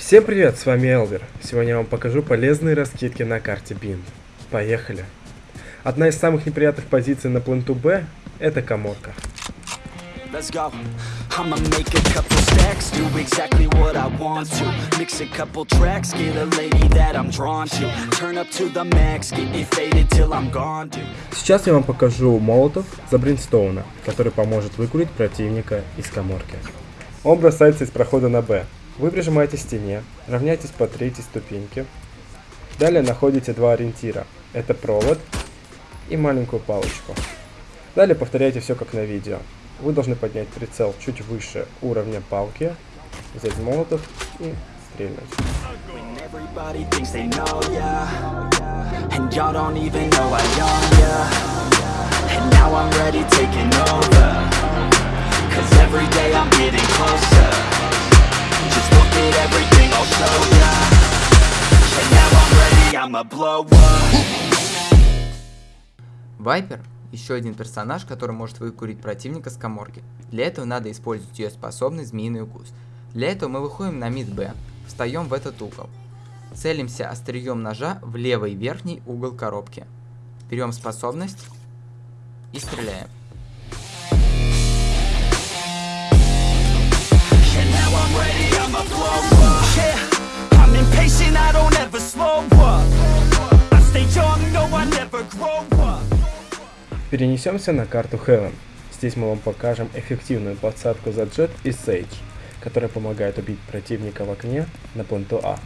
Всем привет, с вами Элвер. Сегодня я вам покажу полезные раскидки на карте Бинд. Поехали. Одна из самых неприятных позиций на пленту Б – это коморка. Let's go. I'ma make a couple stacks, do exactly what I want to. Mix a couple tracks, get a lady that I'm drawn to. Turn up to the max, get it faded till I'm gone, dude. Сейчас я вам покажу молотов за Бринстоуна, который поможет выкурить противника из коморки. Он бросается из прохода на Б. Вы прижимаете стене, равняйтесь по третьей ступеньке. Далее находите два ориентира. Это провод и маленькую палочку. Далее повторяйте все как на видео. Вы должны поднять прицел чуть выше уровня палки, взять молотов и стрельнуть. Вайпер – еще один персонаж, который может выкурить противника с коморки. Для этого надо использовать ее способность «Змеиный укус». Для этого мы выходим на мид Б, встаем в этот угол. Целимся острием ножа в левый верхний угол коробки. Берем способность и стреляем. And Перенесемся на карту Heaven. Здесь мы вам покажем эффективную подсадку за джет и Сейдж, которая помогает убить противника в окне на пленту А.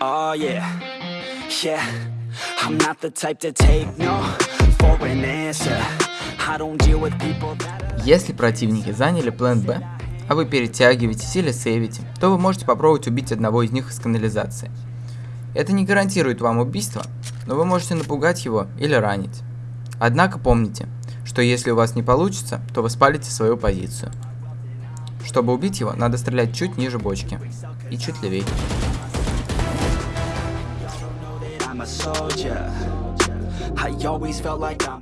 Oh. I'm not the type to take no for an answer. Если противники заняли план Б, а вы перетягиваетесь или сейвите, то вы можете попробовать убить одного из них из канализации. Это не гарантирует вам убийство, но вы можете напугать его или ранить. Однако помните, что если у вас не получится, то вы спалите свою позицию. Чтобы убить его, надо стрелять чуть ниже бочки и чуть левее.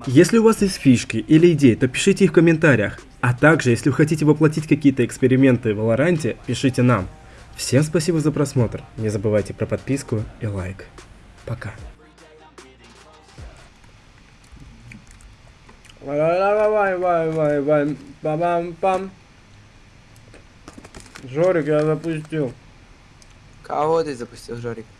Если у вас есть фишки или идеи, то пишите их в комментариях. А также, если вы хотите воплотить какие-то эксперименты в Валоранте, пишите нам. Всем спасибо за просмотр. Не забывайте про подписку и лайк. Пока. Жорик, я запустил. Кого ты запустил, Жорик?